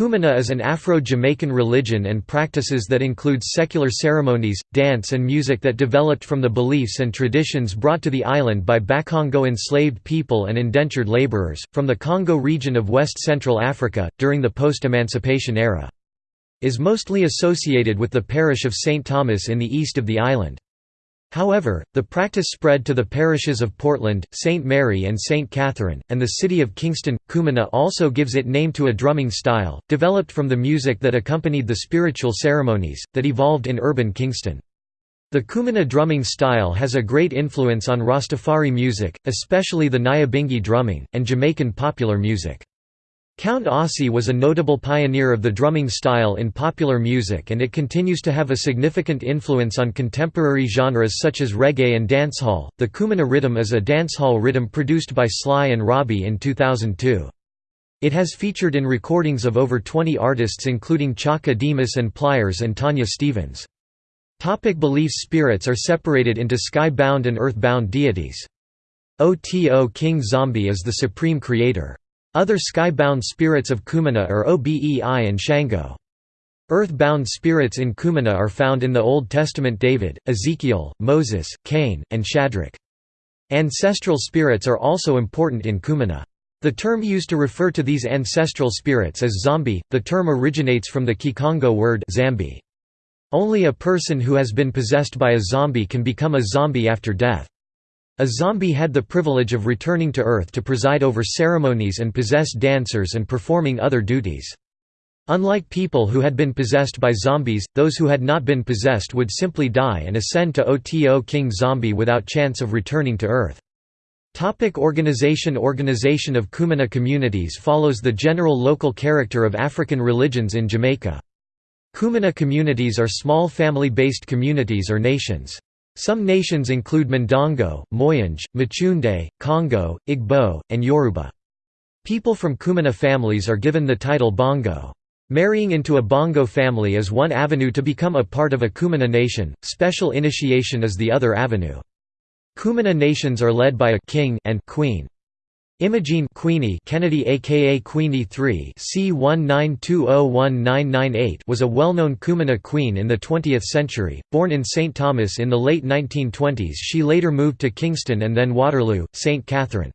Kumina is an Afro-Jamaican religion and practices that includes secular ceremonies, dance and music that developed from the beliefs and traditions brought to the island by Bakongo enslaved people and indentured laborers, from the Congo region of West Central Africa, during the post-emancipation era. Is mostly associated with the parish of St. Thomas in the east of the island. However, the practice spread to the parishes of Portland, St. Mary and St. Catherine, and the city of Kingston. Kumina also gives it name to a drumming style, developed from the music that accompanied the spiritual ceremonies, that evolved in urban Kingston. The Kumina drumming style has a great influence on Rastafari music, especially the Nyabingi drumming, and Jamaican popular music. Count Ossie was a notable pioneer of the drumming style in popular music and it continues to have a significant influence on contemporary genres such as reggae and dancehall. The Kumina rhythm is a dancehall rhythm produced by Sly and Robbie in 2002. It has featured in recordings of over 20 artists including Chaka Demus and Pliers and Tanya Stephens. Topic beliefs Spirits are separated into sky-bound and earth-bound deities. Oto King Zombie is the supreme creator. Other sky-bound spirits of Kumina are Obei and Shango. Earth-bound spirits in Kumina are found in the Old Testament David, Ezekiel, Moses, Cain, and Shadrach. Ancestral spirits are also important in Kumina. The term used to refer to these ancestral spirits is zombie. The term originates from the Kikongo word zambi. Only a person who has been possessed by a zombie can become a zombie after death. A zombie had the privilege of returning to Earth to preside over ceremonies and possess dancers and performing other duties. Unlike people who had been possessed by zombies, those who had not been possessed would simply die and ascend to Oto King Zombie without chance of returning to Earth. Topic organization Organization of Kumina communities follows the general local character of African religions in Jamaica. Kumina communities are small family-based communities or nations. Some nations include Mandongo, Moyenge, Machunde, Congo, Igbo, and Yoruba. People from Kumina families are given the title Bongo. Marrying into a Bongo family is one avenue to become a part of a Kumina nation, special initiation is the other avenue. Kumina nations are led by a king and queen. Imogene Queenie Kennedy aka Queenie III C19201998 was a well-known Kumina queen in the 20th century, born in St. Thomas in the late 1920s she later moved to Kingston and then Waterloo, St. Catherine.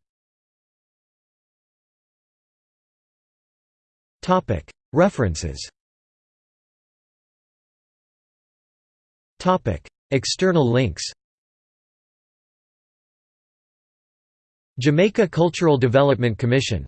Topic: References Topic: External links Jamaica Cultural Development Commission